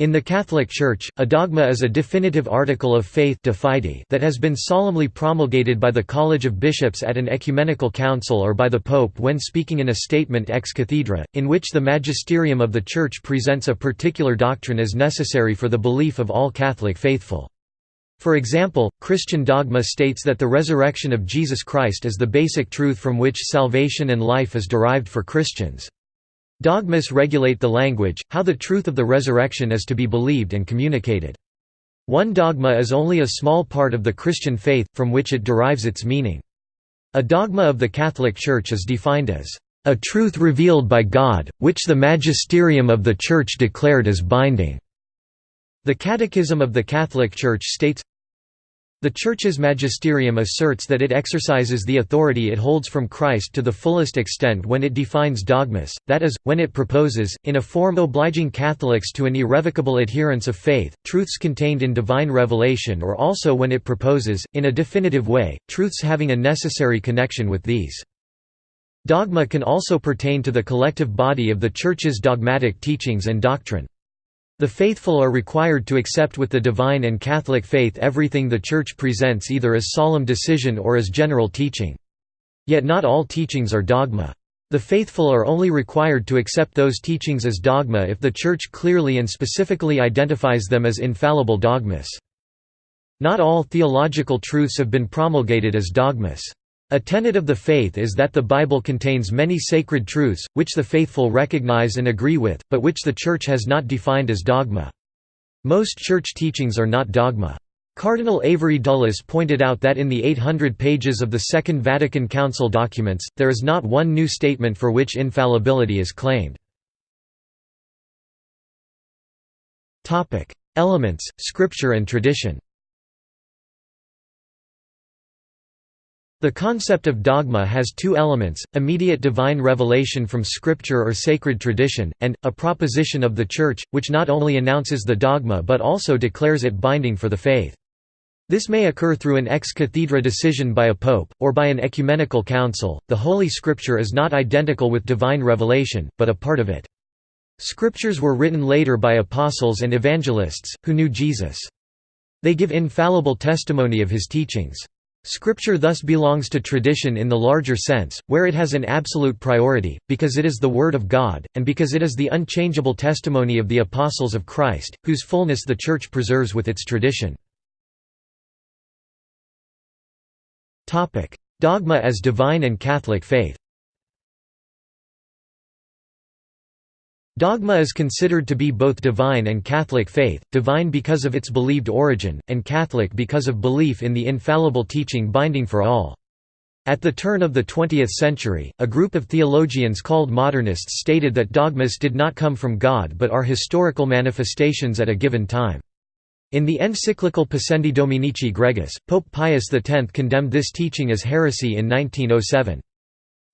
In the Catholic Church, a dogma is a definitive article of faith that has been solemnly promulgated by the College of Bishops at an ecumenical council or by the Pope when speaking in a statement ex cathedra, in which the magisterium of the Church presents a particular doctrine as necessary for the belief of all Catholic faithful. For example, Christian dogma states that the resurrection of Jesus Christ is the basic truth from which salvation and life is derived for Christians. Dogmas regulate the language, how the truth of the resurrection is to be believed and communicated. One dogma is only a small part of the Christian faith, from which it derives its meaning. A dogma of the Catholic Church is defined as, "...a truth revealed by God, which the magisterium of the Church declared as binding." The Catechism of the Catholic Church states, the Church's magisterium asserts that it exercises the authority it holds from Christ to the fullest extent when it defines dogmas, that is, when it proposes, in a form obliging Catholics to an irrevocable adherence of faith, truths contained in divine revelation or also when it proposes, in a definitive way, truths having a necessary connection with these. Dogma can also pertain to the collective body of the Church's dogmatic teachings and doctrine. The faithful are required to accept with the divine and Catholic faith everything the Church presents either as solemn decision or as general teaching. Yet not all teachings are dogma. The faithful are only required to accept those teachings as dogma if the Church clearly and specifically identifies them as infallible dogmas. Not all theological truths have been promulgated as dogmas. A tenet of the faith is that the Bible contains many sacred truths, which the faithful recognize and agree with, but which the Church has not defined as dogma. Most Church teachings are not dogma. Cardinal Avery Dulles pointed out that in the 800 pages of the Second Vatican Council documents, there is not one new statement for which infallibility is claimed. Elements, Scripture and tradition The concept of dogma has two elements, immediate divine revelation from scripture or sacred tradition, and, a proposition of the Church, which not only announces the dogma but also declares it binding for the faith. This may occur through an ex cathedra decision by a pope, or by an ecumenical council. The Holy Scripture is not identical with divine revelation, but a part of it. Scriptures were written later by apostles and evangelists, who knew Jesus. They give infallible testimony of his teachings. Scripture thus belongs to tradition in the larger sense, where it has an absolute priority, because it is the Word of God, and because it is the unchangeable testimony of the Apostles of Christ, whose fullness the Church preserves with its tradition. Dogma as divine and Catholic faith Dogma is considered to be both divine and Catholic faith, divine because of its believed origin, and Catholic because of belief in the infallible teaching binding for all. At the turn of the 20th century, a group of theologians called modernists stated that dogmas did not come from God but are historical manifestations at a given time. In the encyclical Pascendi Dominici Gregis, Pope Pius X condemned this teaching as heresy in 1907.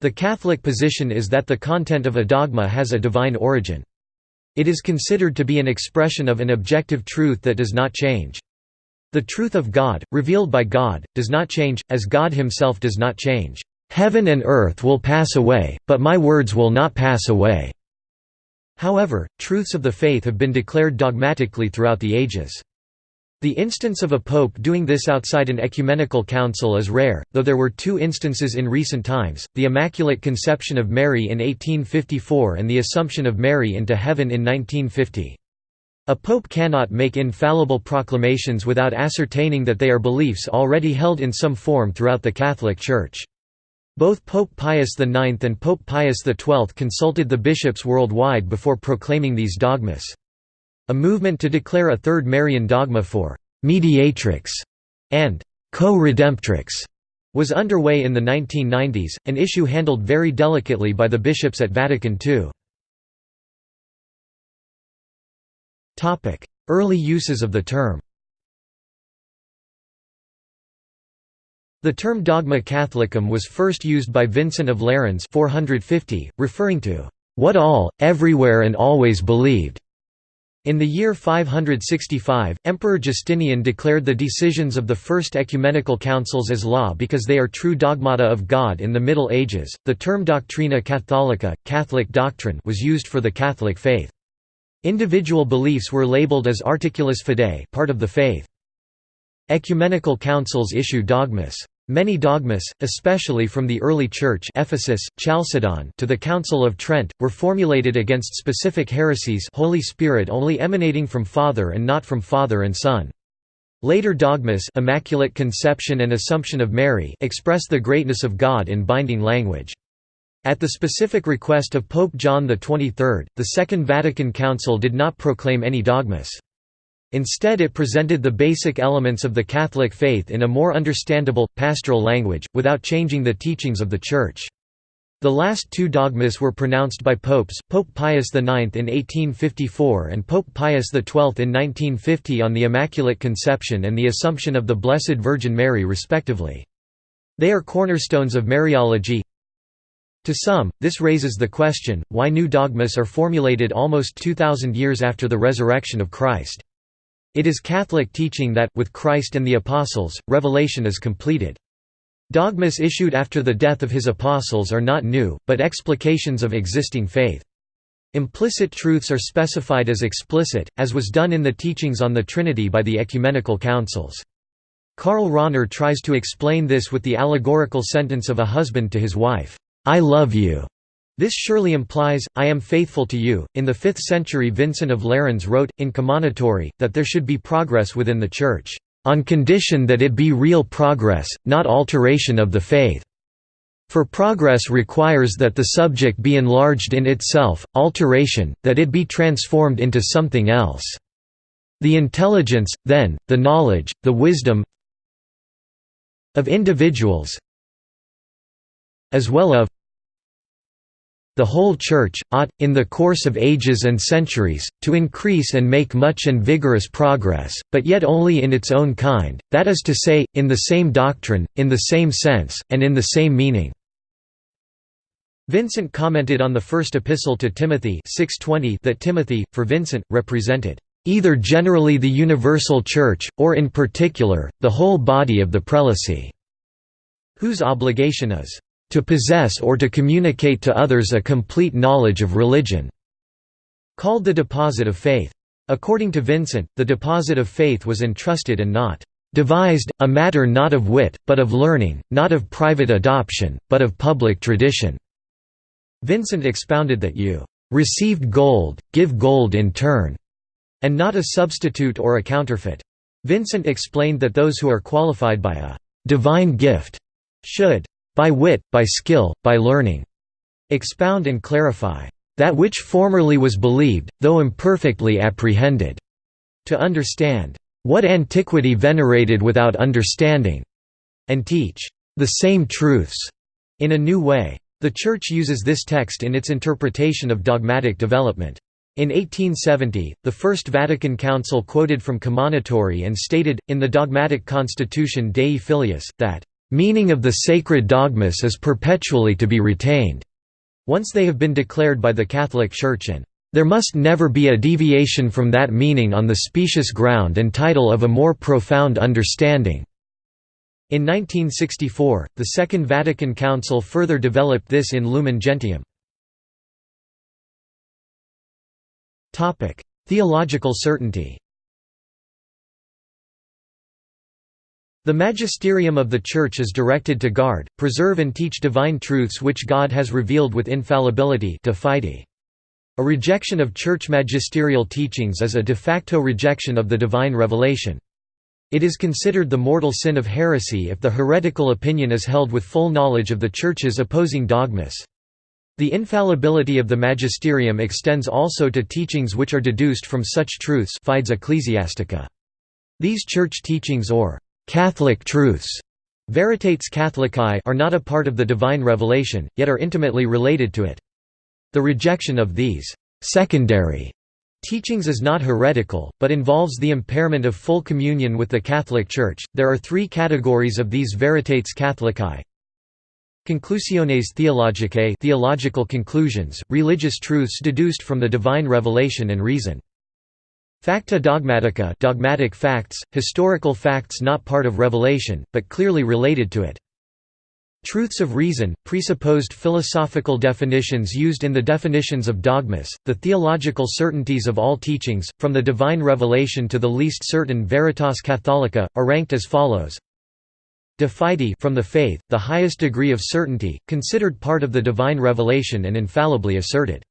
The Catholic position is that the content of a dogma has a divine origin. It is considered to be an expression of an objective truth that does not change. The truth of God, revealed by God, does not change, as God himself does not change. "'Heaven and earth will pass away, but my words will not pass away." However, truths of the faith have been declared dogmatically throughout the ages. The instance of a pope doing this outside an ecumenical council is rare, though there were two instances in recent times, the Immaculate Conception of Mary in 1854 and the Assumption of Mary into heaven in 1950. A pope cannot make infallible proclamations without ascertaining that they are beliefs already held in some form throughout the Catholic Church. Both Pope Pius IX and Pope Pius XII consulted the bishops worldwide before proclaiming these dogmas. A movement to declare a third Marian dogma for «mediatrix» and «co-redemptrix» was underway in the 1990s, an issue handled very delicately by the bishops at Vatican II. Early uses of the term The term dogma catholicum was first used by Vincent of Lerins 450, referring to what all, everywhere and always believed, in the year 565, Emperor Justinian declared the decisions of the First Ecumenical Councils as law because they are true dogmata of God in the Middle Ages. The term Doctrina Catholica, Catholic doctrine, was used for the Catholic faith. Individual beliefs were labeled as articulus fidei part of the faith. Ecumenical councils issue dogmas. Many dogmas, especially from the early Church Ephesus, Chalcedon to the Council of Trent, were formulated against specific heresies Holy Spirit only emanating from Father and not from Father and Son. Later dogmas Immaculate Conception and Assumption of Mary express the greatness of God in binding language. At the specific request of Pope John XXIII, the Second Vatican Council did not proclaim any dogmas. Instead it presented the basic elements of the Catholic faith in a more understandable, pastoral language, without changing the teachings of the Church. The last two dogmas were pronounced by popes, Pope Pius IX in 1854 and Pope Pius XII in 1950 on the Immaculate Conception and the Assumption of the Blessed Virgin Mary respectively. They are cornerstones of Mariology. To some, this raises the question, why new dogmas are formulated almost 2,000 years after the resurrection of Christ. It is Catholic teaching that, with Christ and the Apostles, revelation is completed. Dogmas issued after the death of his apostles are not new, but explications of existing faith. Implicit truths are specified as explicit, as was done in the teachings on the Trinity by the ecumenical councils. Karl Rahner tries to explain this with the allegorical sentence of a husband to his wife, "'I love you' This surely implies, I am faithful to you. In the 5th century, Vincent of Lerins wrote, in Commonitory, that there should be progress within the Church, on condition that it be real progress, not alteration of the faith. For progress requires that the subject be enlarged in itself, alteration, that it be transformed into something else. The intelligence, then, the knowledge, the wisdom of individuals as well of the whole Church, ought, in the course of ages and centuries, to increase and make much and vigorous progress, but yet only in its own kind, that is to say, in the same doctrine, in the same sense, and in the same meaning." Vincent commented on the first epistle to Timothy 6:20 that Timothy, for Vincent, represented, "...either generally the universal Church, or in particular, the whole body of the prelacy", whose obligation is to possess or to communicate to others a complete knowledge of religion", called the deposit of faith. According to Vincent, the deposit of faith was entrusted and not devised, a matter not of wit, but of learning, not of private adoption, but of public tradition." Vincent expounded that you "...received gold, give gold in turn", and not a substitute or a counterfeit. Vincent explained that those who are qualified by a «divine gift» should by wit, by skill, by learning, expound and clarify. That which formerly was believed, though imperfectly apprehended, to understand. What antiquity venerated without understanding, and teach. The same truths. In a new way. The Church uses this text in its interpretation of dogmatic development. In 1870, the First Vatican Council quoted from Commonitory and stated, in the dogmatic constitution Dei Filius, that meaning of the sacred dogmas is perpetually to be retained, once they have been declared by the Catholic Church and there must never be a deviation from that meaning on the specious ground and title of a more profound understanding." In 1964, the Second Vatican Council further developed this in Lumen Gentium. Theological certainty The magisterium of the Church is directed to guard, preserve and teach divine truths which God has revealed with infallibility A rejection of Church magisterial teachings is a de facto rejection of the divine revelation. It is considered the mortal sin of heresy if the heretical opinion is held with full knowledge of the Church's opposing dogmas. The infallibility of the magisterium extends also to teachings which are deduced from such truths Fides Ecclesiastica. These church teachings or Catholic truths Veritates Catholicae are not a part of the divine revelation, yet are intimately related to it. The rejection of these secondary teachings is not heretical, but involves the impairment of full communion with the Catholic Church. There are three categories of these Veritates Catholicae. Conclusiones theologicae theological conclusions, religious truths deduced from the divine revelation and reason. Facta dogmatica dogmatic facts, historical facts not part of revelation, but clearly related to it. Truths of reason, presupposed philosophical definitions used in the definitions of dogmas, the theological certainties of all teachings, from the divine revelation to the least certain veritas catholica, are ranked as follows. De fide from the faith, the highest degree of certainty, considered part of the divine revelation and infallibly asserted.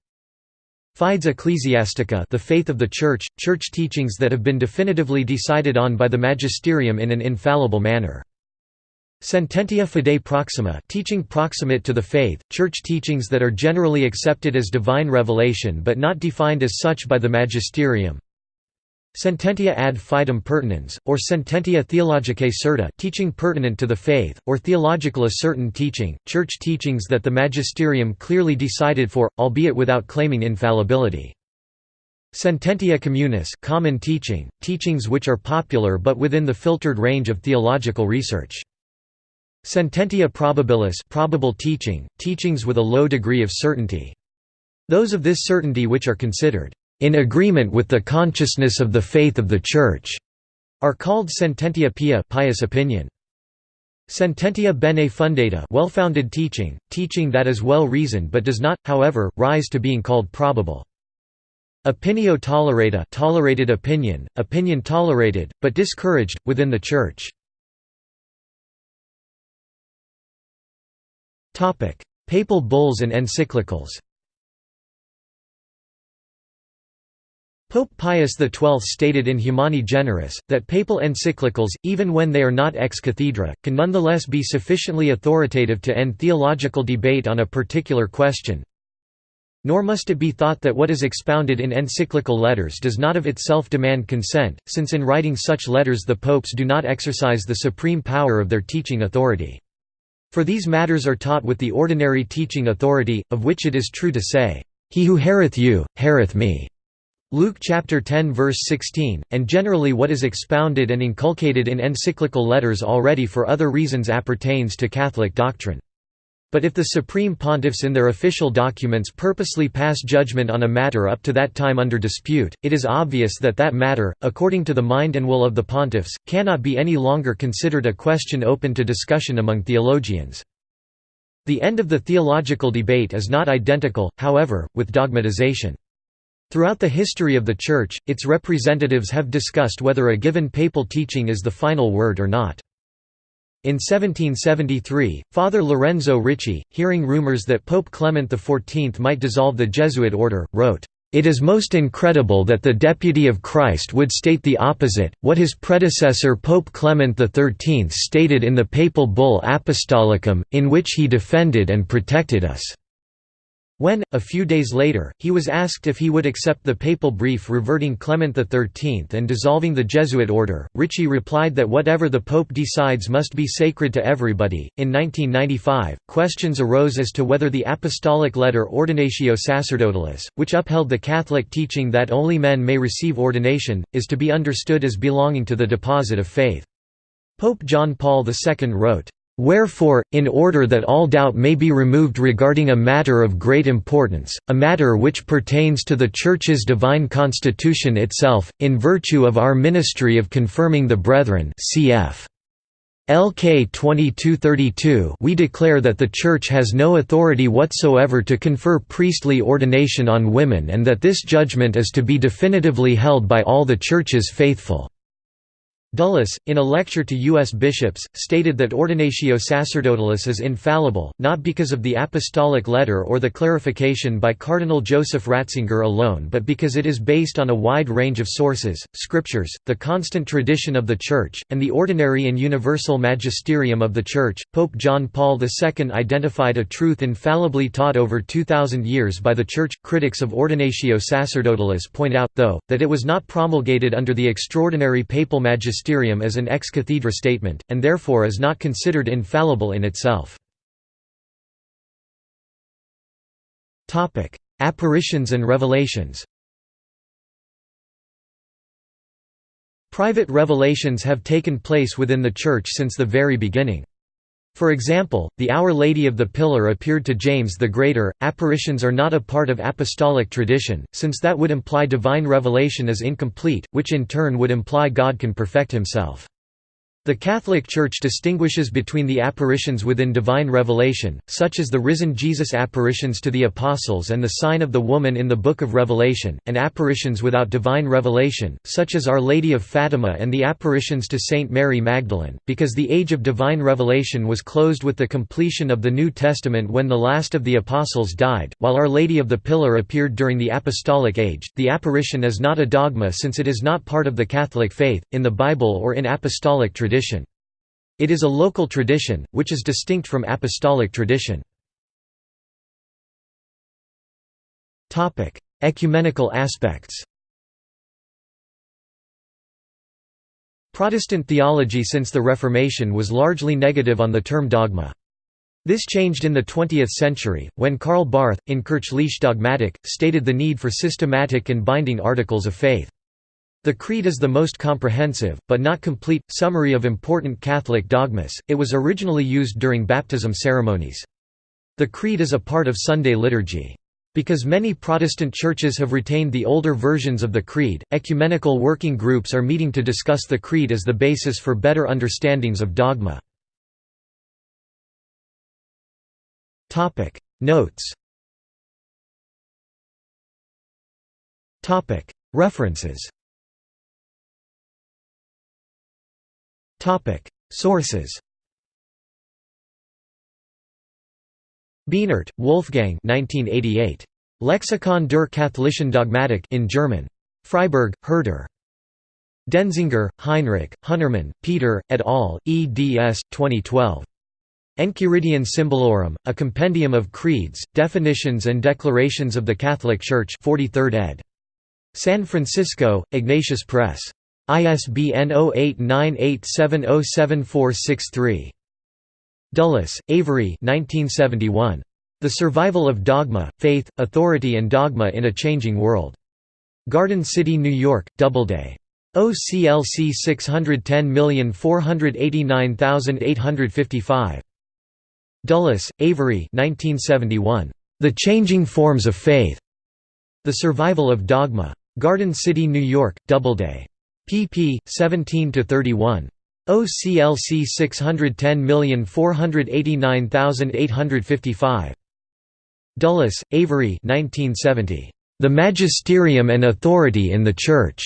Fides ecclesiastica the faith of the Church, Church teachings that have been definitively decided on by the magisterium in an infallible manner. Sententia fidei proxima teaching proximate to the faith, church teachings that are generally accepted as divine revelation but not defined as such by the magisterium. Sententia ad fidem pertinens, or sententia theologicae certa teaching pertinent to the faith, or theological a certain teaching, church teachings that the magisterium clearly decided for, albeit without claiming infallibility. Sententia communis common teaching, teachings which are popular but within the filtered range of theological research. Sententia probabilis probable teaching, teachings with a low degree of certainty. Those of this certainty which are considered in agreement with the consciousness of the faith of the Church are called sententia pia pious opinion. Sententia bene fundata well-founded teaching, teaching that is well-reasoned but does not, however, rise to being called probable. Opinio tolerata tolerated opinion, opinion tolerated, but discouraged, within the Church. Papal bulls and encyclicals Pope Pius XII stated in Humani Generis, that papal encyclicals, even when they are not ex cathedra, can nonetheless be sufficiently authoritative to end theological debate on a particular question. Nor must it be thought that what is expounded in encyclical letters does not of itself demand consent, since in writing such letters the popes do not exercise the supreme power of their teaching authority. For these matters are taught with the ordinary teaching authority, of which it is true to say, "'He who heareth you, heareth me' Luke chapter 10 verse 16, and generally what is expounded and inculcated in encyclical letters already for other reasons appertains to Catholic doctrine. But if the supreme pontiffs in their official documents purposely pass judgment on a matter up to that time under dispute, it is obvious that that matter, according to the mind and will of the pontiffs, cannot be any longer considered a question open to discussion among theologians. The end of the theological debate is not identical, however, with dogmatization. Throughout the history of the Church, its representatives have discussed whether a given papal teaching is the final word or not. In 1773, Father Lorenzo Ricci, hearing rumors that Pope Clement XIV might dissolve the Jesuit order, wrote, "...it is most incredible that the Deputy of Christ would state the opposite, what his predecessor Pope Clement XIII stated in the papal bull Apostolicum, in which he defended and protected us." When, a few days later, he was asked if he would accept the papal brief reverting Clement XIII and dissolving the Jesuit order, Ricci replied that whatever the Pope decides must be sacred to everybody. In 1995, questions arose as to whether the apostolic letter Ordinatio Sacerdotalis, which upheld the Catholic teaching that only men may receive ordination, is to be understood as belonging to the deposit of faith. Pope John Paul II wrote, Wherefore, in order that all doubt may be removed regarding a matter of great importance, a matter which pertains to the Church's divine constitution itself, in virtue of our ministry of confirming the brethren cf. LK 2232 we declare that the Church has no authority whatsoever to confer priestly ordination on women and that this judgment is to be definitively held by all the Church's faithful. Dulles, in a lecture to U.S. bishops, stated that Ordinatio Sacerdotalis is infallible, not because of the apostolic letter or the clarification by Cardinal Joseph Ratzinger alone but because it is based on a wide range of sources, scriptures, the constant tradition of the Church, and the ordinary and universal magisterium of the Church. Pope John Paul II identified a truth infallibly taught over 2,000 years by the Church. Critics of Ordinatio Sacerdotalis point out, though, that it was not promulgated under the extraordinary papal magisterium magisterium as an ex cathedra statement, and therefore is not considered infallible in itself. Apparitions and revelations Private revelations have taken place within the Church since the very beginning. For example, the Our Lady of the Pillar appeared to James the Greater. Apparitions are not a part of apostolic tradition, since that would imply divine revelation is incomplete, which in turn would imply God can perfect himself. The Catholic Church distinguishes between the apparitions within divine revelation, such as the risen Jesus apparitions to the Apostles and the sign of the woman in the Book of Revelation, and apparitions without divine revelation, such as Our Lady of Fatima and the apparitions to Saint Mary Magdalene, because the age of divine revelation was closed with the completion of the New Testament when the last of the Apostles died, while Our Lady of the Pillar appeared during the Apostolic Age. The apparition is not a dogma since it is not part of the Catholic faith, in the Bible or in apostolic tradition tradition. It is a local tradition, which is distinct from apostolic tradition. Ecumenical aspects Protestant theology since the Reformation was largely negative on the term dogma. This changed in the 20th century, when Karl Barth, in Kirchliche Dogmatik, stated the need for systematic and binding articles of faith. The Creed is the most comprehensive, but not complete, summary of important Catholic dogmas. It was originally used during baptism ceremonies. The Creed is a part of Sunday liturgy. Because many Protestant churches have retained the older versions of the Creed, ecumenical working groups are meeting to discuss the Creed as the basis for better understandings of dogma. Notes References Sources. Bienert, Wolfgang 1988. Lexikon der katholischen Dogmatik in German. Freiburg, Herder. Denzinger, Heinrich, Hunnermann, Peter, et al., eds. 2012. Enchiridion Symbolorum, a compendium of creeds, definitions and declarations of the Catholic Church 43rd ed. San Francisco, Ignatius Press. ISBN 0898707463. Dulles, Avery The Survival of Dogma, Faith, Authority and Dogma in a Changing World. Garden City, New York, Doubleday. OCLC 610489855. Dulles, Avery The Changing Forms of Faith. The Survival of Dogma. Garden City, New York, Doubleday pp. 17–31. OCLC 610489855. Dulles, Avery 1970. The Magisterium and Authority in the Church.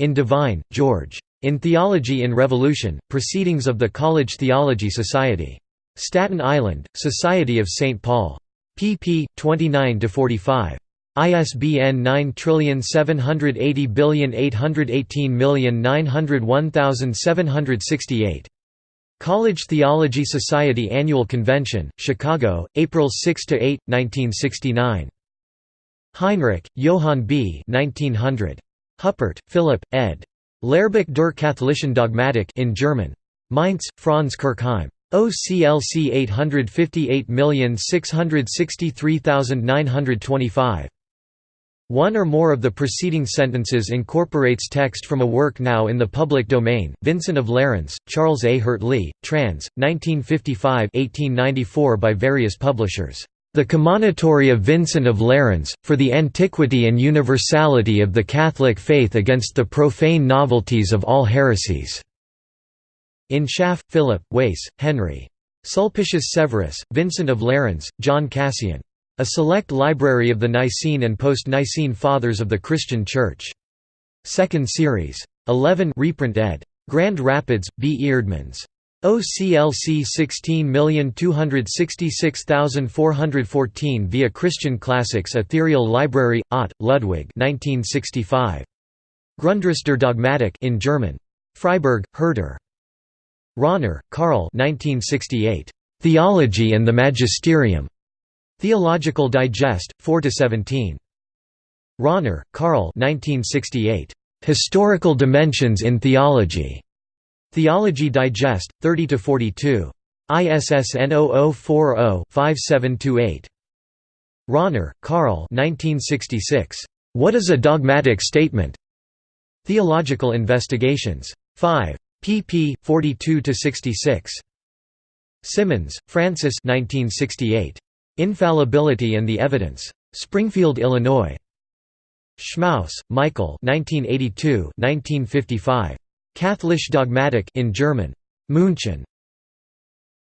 In Devine, George. In Theology in Revolution, Proceedings of the College Theology Society. Staten Island, Society of St. Paul. pp. 29–45. ISBN 9780818901768. College Theology Society Annual Convention, Chicago, April 6–8, 1969. Heinrich, Johann B. 1900. Huppert, Philipp, ed. Lehrbuch der katholischen Dogmatik in German. Mainz, Franz Kirchheim. OCLC 858663925. One or more of the preceding sentences incorporates text from a work now in the public domain. Vincent of Lerins, Charles A. Heurtley, trans. 1955-1894 by various publishers. The Commonitory of Vincent of Lerins, for the antiquity and universality of the Catholic faith against the profane novelties of all heresies. In Schaff, Philip, Wace, Henry. Sulpicius Severus, Vincent of Lerins, John Cassian. A select library of the Nicene and post-Nicene Fathers of the Christian Church. Second series. 11 reprint ed. Grand Rapids, B. Eerdmans. OCLC 16266414 via Christian Classics Ethereal Library, Ott, Ludwig 1965. Grundriss der Dogmatik in German. Freiburg, Herder. Rahner, Karl 1968. Theology and the Magisterium. Theological Digest, 4–17. Rahner, Karl Historical Dimensions in Theology. Theology Digest, 30–42. ISSN 0040-5728. Rahner, Karl What is a dogmatic statement? Theological Investigations. 5. pp. 42–66. Simons, Francis 1968. Infallibility and the Evidence. Springfield, Illinois. Schmaus, Michael 1982 1955. Katholisch Dogmatik in German, München.